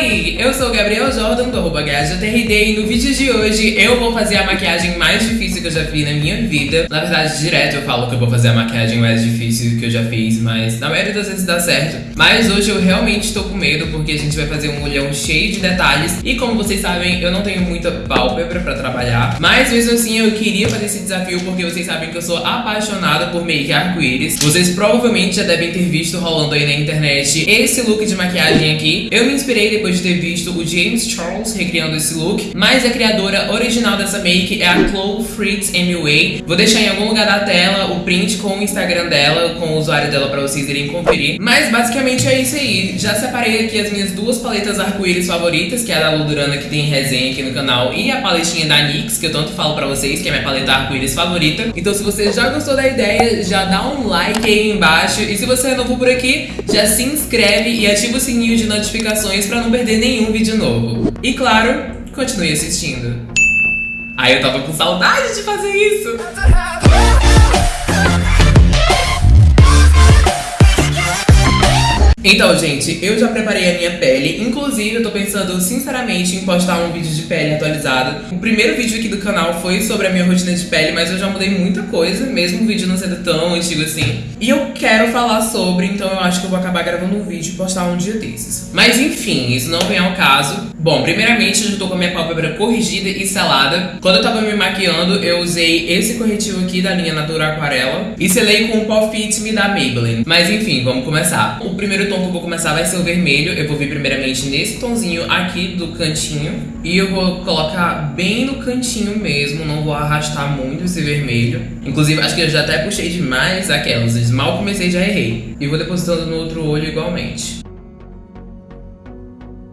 Oi, eu sou o Gabriel Jordan do arroba e no vídeo de hoje eu vou fazer a maquiagem mais difícil que eu já fiz na minha vida. Na verdade, direto eu falo que eu vou fazer a maquiagem mais difícil que eu já fiz, mas na maioria das vezes dá certo. Mas hoje eu realmente estou com medo porque a gente vai fazer um olhão cheio de detalhes e como vocês sabem, eu não tenho muita pálpebra pra trabalhar. Mas mesmo assim eu queria fazer esse desafio porque vocês sabem que eu sou apaixonada por make arco-íris. Vocês provavelmente já devem ter visto rolando aí na internet esse look de maquiagem aqui. Eu me inspirei depois de ter visto o James Charles recriando esse look, mas a criadora original dessa make é a Chloe Fritz MUA. Vou deixar em algum lugar da tela o print com o Instagram dela, com o usuário dela pra vocês irem conferir. Mas basicamente é isso aí. Já separei aqui as minhas duas paletas arco-íris favoritas, que é a da Ludurana que tem resenha aqui no canal, e a paletinha da NYX, que eu tanto falo pra vocês, que é minha paleta arco-íris favorita. Então se você já gostou da ideia, já dá um like aí embaixo. E se você é novo por aqui, já se inscreve e ativa o sininho de notificações pra não perder nenhum vídeo novo. E claro, continue assistindo. Ai, eu tava com saudade de fazer isso! Então, gente, eu já preparei a minha pele. Inclusive, eu tô pensando sinceramente em postar um vídeo de pele atualizado. O primeiro vídeo aqui do canal foi sobre a minha rotina de pele, mas eu já mudei muita coisa, mesmo o vídeo não sendo tão antigo assim. E eu quero falar sobre, então eu acho que eu vou acabar gravando um vídeo e postar um dia desses. Mas enfim, isso não vem ao caso. Bom, primeiramente, eu já tô com a minha pálpebra corrigida e selada. Quando eu tava me maquiando, eu usei esse corretivo aqui da linha Natura Aquarela e selei com o Pop Fit Me da Maybelline. Mas enfim, vamos começar. O primeiro tom que eu vou começar vai ser o vermelho. Eu vou vir primeiramente nesse tonzinho aqui do cantinho. E eu vou colocar bem no cantinho mesmo, não vou arrastar muito esse vermelho. Inclusive, acho que eu já até puxei demais aquelas. Mal comecei, já errei. E vou depositando no outro olho igualmente.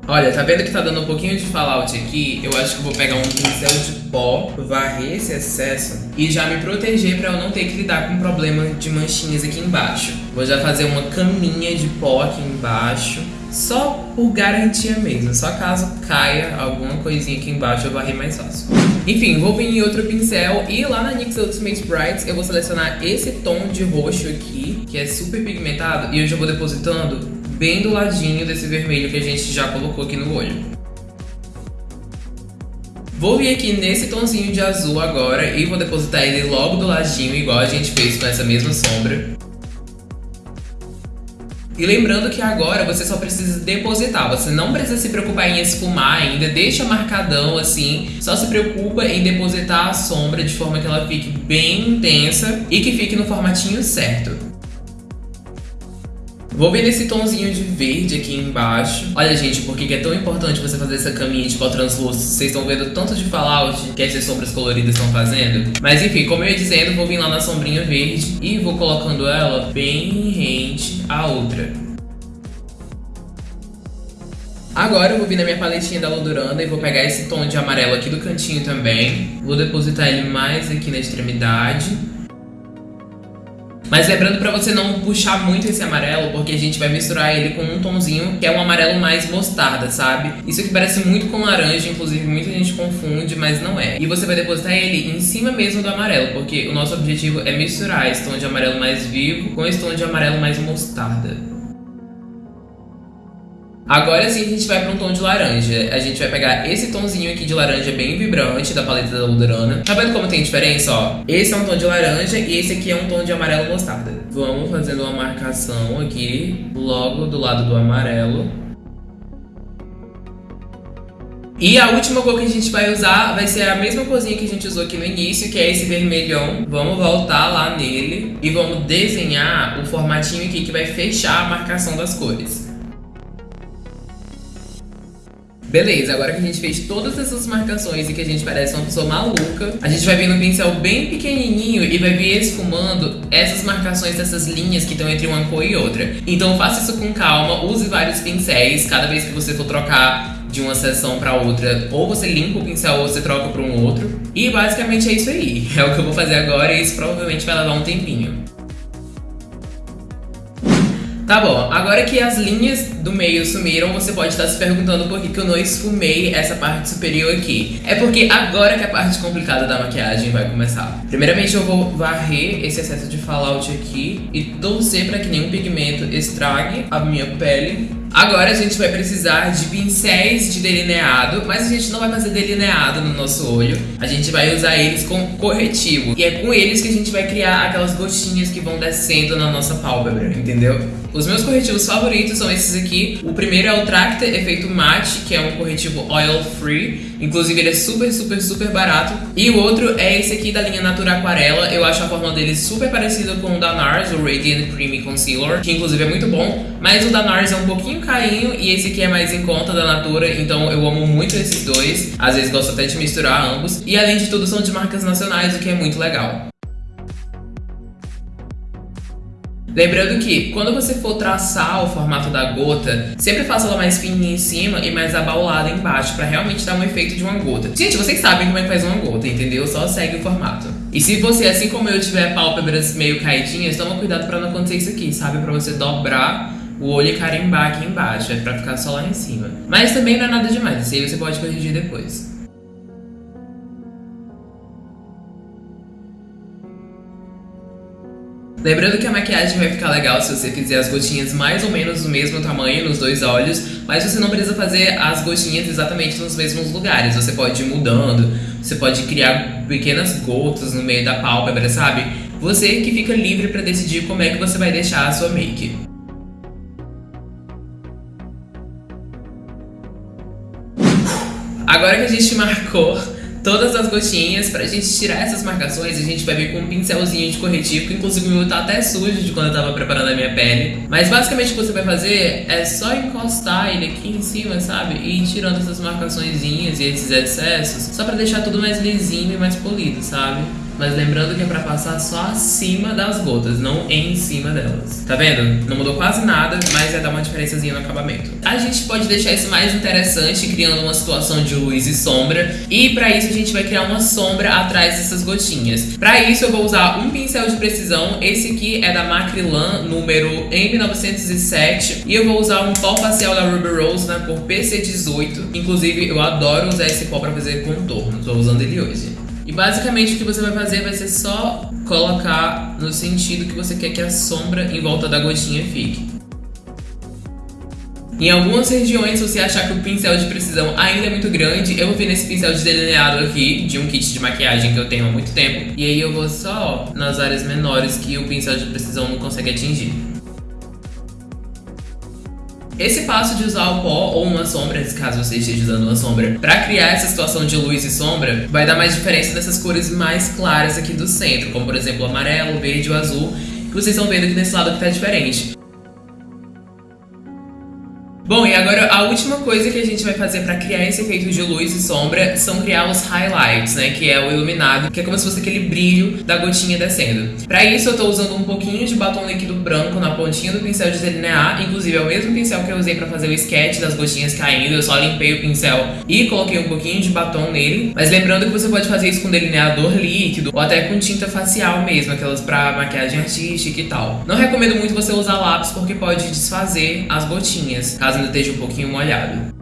Olha, tá vendo que tá dando um pouquinho de fallout aqui? Eu acho que eu vou pegar um pincel de pó, varrer esse excesso e já me proteger pra eu não ter que lidar com problema de manchinhas aqui embaixo. Vou já fazer uma caminha de pó aqui embaixo, só por garantia mesmo. Só caso caia alguma coisinha aqui embaixo eu varrer mais fácil. Enfim, vou vir em outro pincel e lá na NYX Ultimate Brights eu vou selecionar esse tom de roxo aqui, que é super pigmentado, e eu já vou depositando bem do ladinho desse vermelho que a gente já colocou aqui no olho. Vou vir aqui nesse tonzinho de azul agora e vou depositar ele logo do ladinho, igual a gente fez com essa mesma sombra. E lembrando que agora você só precisa depositar, você não precisa se preocupar em esfumar ainda, deixa marcadão assim, só se preocupa em depositar a sombra de forma que ela fique bem intensa e que fique no formatinho certo. Vou vir nesse tonzinho de verde aqui embaixo. Olha, gente, por que é tão importante você fazer essa caminha de pó translúcido? Vocês estão vendo tanto de fallout que essas sombras coloridas estão fazendo? Mas enfim, como eu ia dizendo, vou vir lá na sombrinha verde e vou colocando ela bem rente à outra. Agora eu vou vir na minha paletinha da Loduranda e vou pegar esse tom de amarelo aqui do cantinho também. Vou depositar ele mais aqui na extremidade. Mas lembrando pra você não puxar muito esse amarelo, porque a gente vai misturar ele com um tonzinho que é um amarelo mais mostarda, sabe? Isso aqui parece muito com laranja, inclusive muita gente confunde, mas não é. E você vai depositar ele em cima mesmo do amarelo, porque o nosso objetivo é misturar esse tom de amarelo mais vivo com esse tom de amarelo mais mostarda. Agora sim a gente vai para um tom de laranja. A gente vai pegar esse tomzinho aqui de laranja bem vibrante da paleta da Ludurana. Tá vendo como tem diferença, ó? Esse é um tom de laranja e esse aqui é um tom de amarelo mostarda. Vamos fazendo uma marcação aqui, logo do lado do amarelo. E a última cor que a gente vai usar vai ser a mesma corzinha que a gente usou aqui no início, que é esse vermelhão. Vamos voltar lá nele e vamos desenhar o formatinho aqui que vai fechar a marcação das cores. Beleza, agora que a gente fez todas essas marcações e que a gente parece uma pessoa maluca, a gente vai vir no pincel bem pequenininho e vai vir esfumando essas marcações dessas linhas que estão entre uma cor e outra. Então faça isso com calma, use vários pincéis cada vez que você for trocar de uma sessão para outra, ou você limpa o pincel ou você troca para um outro. E basicamente é isso aí. É o que eu vou fazer agora e isso provavelmente vai levar um tempinho. Tá bom, agora que as linhas do meio sumiram, você pode estar se perguntando por que, que eu não esfumei essa parte superior aqui. É porque agora que a parte complicada da maquiagem vai começar. Primeiramente eu vou varrer esse excesso de fallout aqui e torcer para que nenhum pigmento estrague a minha pele. Agora a gente vai precisar de pincéis de delineado, mas a gente não vai fazer delineado no nosso olho. A gente vai usar eles com corretivo. E é com eles que a gente vai criar aquelas gotinhas que vão descendo na nossa pálpebra, entendeu? Os meus corretivos favoritos são esses aqui. O primeiro é o Tracta Efeito Matte, que é um corretivo oil free. Inclusive ele é super, super, super barato. E o outro é esse aqui da linha Natura Aquarela. Eu acho a fórmula dele super parecida com o da NARS, o Radiant Creamy Concealer, que inclusive é muito bom. Mas o da NARS é um pouquinho carinho e esse aqui é mais em conta da Natura, então eu amo muito esses dois. Às vezes gosto até de misturar ambos. E além de tudo são de marcas nacionais, o que é muito legal. Lembrando que quando você for traçar o formato da gota, sempre faça ela mais fininha em cima e mais abaulada embaixo, para realmente dar um efeito de uma gota. Gente, vocês sabem como é que faz uma gota, entendeu? Só segue o formato. E se você, assim como eu, tiver pálpebras meio caidinhas, toma cuidado para não acontecer isso aqui, sabe? Para você dobrar o olho e carimbar aqui embaixo, é pra ficar só lá em cima. Mas também não é nada demais, isso aí você pode corrigir depois. Lembrando que a maquiagem vai ficar legal se você fizer as gotinhas mais ou menos do mesmo tamanho nos dois olhos, mas você não precisa fazer as gotinhas exatamente nos mesmos lugares. Você pode ir mudando, você pode criar pequenas gotas no meio da pálpebra, sabe? Você que fica livre para decidir como é que você vai deixar a sua make. Agora que a gente marcou todas as gotinhas pra gente tirar essas marcações. A gente vai vir com um pincelzinho de corretivo, que inclusive o meu tá até sujo de quando eu tava preparando a minha pele. Mas basicamente o que você vai fazer é só encostar ele aqui em cima, sabe? E ir tirando essas marcaçõezinhas e esses excessos, só pra deixar tudo mais lisinho e mais polido, sabe? Mas lembrando que é pra passar só acima das gotas, não em cima delas. Tá vendo? Não mudou quase nada, mas vai dar uma diferençazinha no acabamento. A gente pode deixar isso mais interessante, criando uma situação de luz e sombra. E pra isso a gente vai criar uma sombra atrás dessas gotinhas. Pra isso eu vou usar um pincel de precisão. Esse aqui é da Macrilan, número M907. E eu vou usar um pó facial da Ruby Rose na cor PC18. Inclusive, eu adoro usar esse pó pra fazer contorno. Tô usando ele hoje. E basicamente o que você vai fazer vai ser só colocar no sentido que você quer que a sombra em volta da gotinha fique. Em algumas regiões, se você achar que o pincel de precisão ainda é muito grande, eu vou vir nesse pincel de delineado aqui, de um kit de maquiagem que eu tenho há muito tempo. E aí eu vou só nas áreas menores que o pincel de precisão não consegue atingir. Esse passo de usar o pó ou uma sombra, caso você esteja usando uma sombra, para criar essa situação de luz e sombra, vai dar mais diferença nessas cores mais claras aqui do centro, como por exemplo o amarelo, o verde e o azul, que vocês estão vendo aqui nesse lado que tá diferente. Bom, e agora a última coisa que a gente vai fazer para criar esse efeito de luz e sombra são criar os highlights, né? Que é o iluminado, que é como se fosse aquele brilho da gotinha descendo. Para isso eu tô usando um pouquinho de batom líquido branco na pontinha do pincel de delinear, inclusive é o mesmo pincel que eu usei para fazer o sketch das gotinhas caindo, eu só limpei o pincel e coloquei um pouquinho de batom nele. Mas lembrando que você pode fazer isso com delineador líquido ou até com tinta facial mesmo, aquelas para maquiagem artística e tal. Não recomendo muito você usar lápis porque pode desfazer as gotinhas, caso ainda esteja um pouquinho molhado.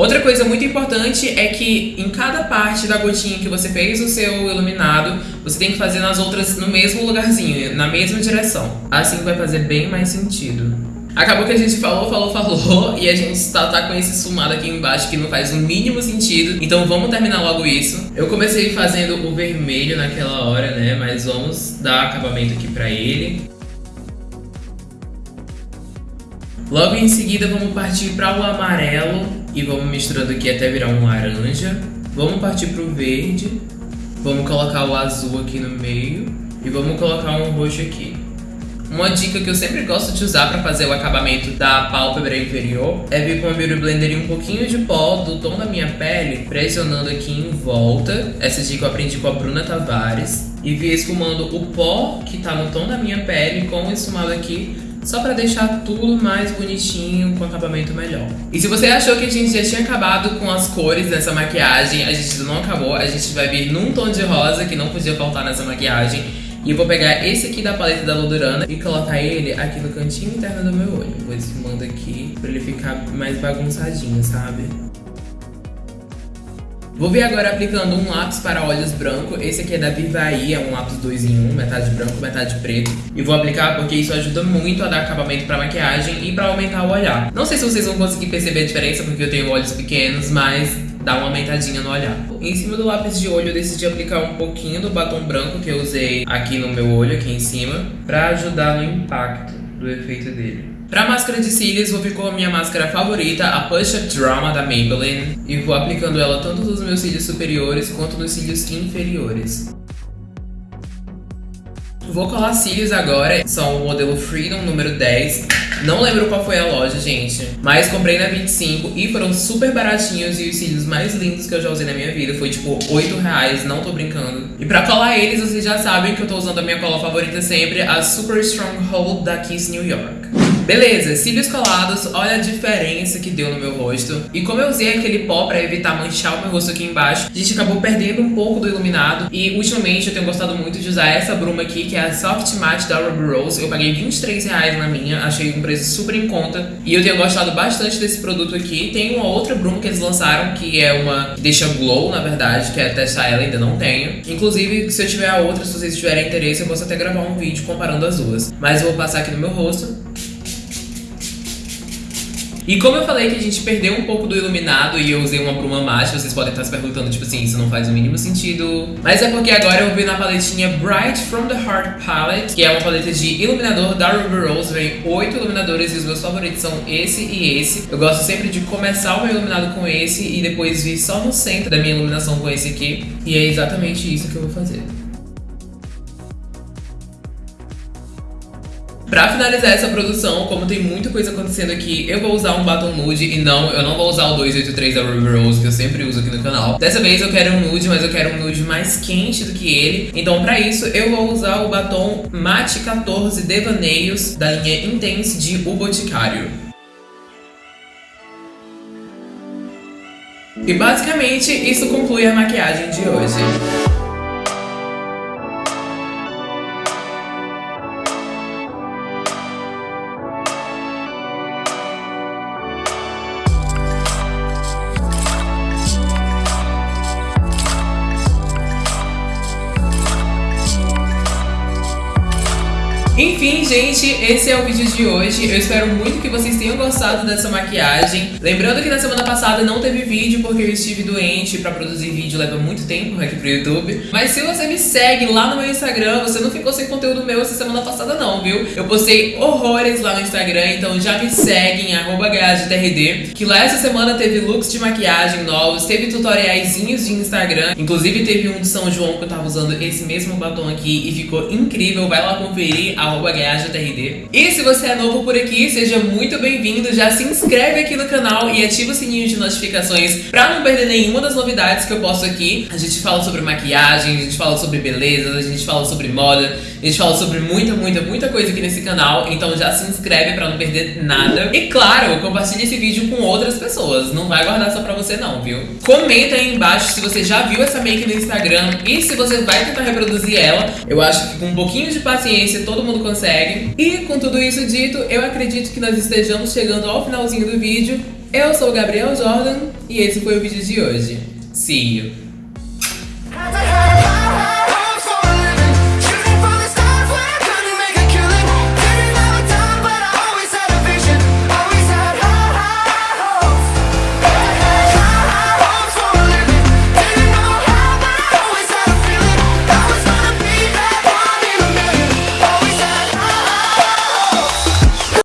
Outra coisa muito importante é que em cada parte da gotinha que você fez o seu iluminado, você tem que fazer nas outras no mesmo lugarzinho, na mesma direção. Assim vai fazer bem mais sentido. Acabou que a gente falou, falou, falou e a gente tá, tá com esse sumado aqui embaixo que não faz o mínimo sentido. Então vamos terminar logo isso. Eu comecei fazendo o vermelho naquela hora, né? Mas vamos dar acabamento aqui pra ele. Logo em seguida vamos partir para o amarelo e vamos misturando aqui até virar um laranja. Vamos partir para o verde, vamos colocar o azul aqui no meio e vamos colocar um roxo aqui. Uma dica que eu sempre gosto de usar para fazer o acabamento da pálpebra inferior é vir com a Beauty Blender e um pouquinho de pó do tom da minha pele, pressionando aqui em volta. Essa dica eu aprendi com a Bruna Tavares. E vir esfumando o pó que tá no tom da minha pele com o esfumado aqui só para deixar tudo mais bonitinho, com acabamento melhor. E se você achou que a gente já tinha acabado com as cores dessa maquiagem, a gente não acabou, a gente vai vir num tom de rosa que não podia faltar nessa maquiagem, E eu vou pegar esse aqui da paleta da Lodurana e colocar ele aqui no cantinho interno do meu olho. Vou esfumando aqui pra ele ficar mais bagunçadinho, sabe? Vou vir agora aplicando um lápis para olhos branco. Esse aqui é da Vivaí, é um lápis 2 em 1, metade branco, metade preto. E vou aplicar porque isso ajuda muito a dar acabamento para maquiagem e para aumentar o olhar. Não sei se vocês vão conseguir perceber a diferença porque eu tenho olhos pequenos, mas dá uma aumentadinha no olhar. Em cima do lápis de olho eu decidi aplicar um pouquinho do batom branco que eu usei aqui no meu olho, aqui em cima, para ajudar no impacto do efeito dele. Pra máscara de cílios, vou vir com a minha máscara favorita, a Push Up Drama da Maybelline. E vou aplicando ela tanto nos meus cílios superiores quanto nos cílios inferiores. Vou colar cílios agora, são o modelo Freedom número 10. Não lembro qual foi a loja, gente, mas comprei na 25 e foram super baratinhos e os cílios mais lindos que eu já usei na minha vida. Foi tipo 8 reais, não tô brincando. E pra colar eles, vocês já sabem que eu tô usando a minha cola favorita sempre, a Super Stronghold da Kiss New York. Beleza, cílios colados, olha a diferença que deu no meu rosto. E como eu usei aquele pó pra evitar manchar o meu rosto aqui embaixo, a gente acabou perdendo um pouco do iluminado. E ultimamente eu tenho gostado muito de usar essa bruma aqui, que é a Soft Matte da Ruby Rose. Eu paguei 23 reais na minha, achei um preço super em conta. E eu tenho gostado bastante desse produto aqui. Tem uma outra bruma que eles lançaram, que é uma que deixa glow, na verdade, que é testar ela, ainda não tenho. Inclusive, se eu tiver a outra, se vocês tiverem interesse, eu posso até gravar um vídeo comparando as duas. Mas eu vou passar aqui no meu rosto. E como eu falei que a gente perdeu um pouco do iluminado e eu usei uma bruma mate, vocês podem estar se perguntando, tipo assim, isso não faz o mínimo sentido. Mas é porque agora eu vi na paletinha Bright From The Heart Palette, que é uma paleta de iluminador da Ruby Rose. Vem oito iluminadores e os meus favoritos são esse e esse. Eu gosto sempre de começar o meu iluminado com esse e depois vir só no centro da minha iluminação com esse aqui. E é exatamente isso que eu vou fazer. Pra finalizar essa produção, como tem muita coisa acontecendo aqui, eu vou usar um batom nude e não, eu não vou usar o 283 da Ruby Rose, que eu sempre uso aqui no canal. Dessa vez eu quero um nude, mas eu quero um nude mais quente do que ele. Então pra isso eu vou usar o batom Matte 14 Devaneios da linha Intense de O Boticário. E basicamente isso conclui a maquiagem de hoje. Enfim, gente, esse é o vídeo de hoje. Eu espero muito que vocês tenham gostado dessa maquiagem. Lembrando que na semana passada não teve vídeo porque eu estive doente. Pra produzir vídeo leva muito tempo aqui pro YouTube. Mas se você me segue lá no meu Instagram, você não ficou sem conteúdo meu essa semana passada não, viu? Eu postei horrores lá no Instagram, então já me segue em que lá essa semana teve looks de maquiagem novos, teve tutoriaizinhos de Instagram. Inclusive teve um de São João que eu tava usando esse mesmo batom aqui e ficou incrível. Vai lá conferir a arroba E se você é novo por aqui, seja muito bem-vindo. Já se inscreve aqui no canal e ativa o sininho de notificações pra não perder nenhuma das novidades que eu posto aqui. A gente fala sobre maquiagem, a gente fala sobre beleza, a gente fala sobre moda, a gente fala sobre muita, muita, muita coisa aqui nesse canal. Então já se inscreve pra não perder nada. E claro, compartilhe esse vídeo com outras pessoas. Não vai guardar só pra você não, viu? Comenta aí embaixo se você já viu essa make no Instagram e se você vai tentar reproduzir ela. Eu acho que com um pouquinho de paciência todo mundo consegue. E com tudo isso dito, eu acredito que nós estejamos chegando ao finalzinho do vídeo. Eu sou o Gabriel Jordan e esse foi o vídeo de hoje. See you!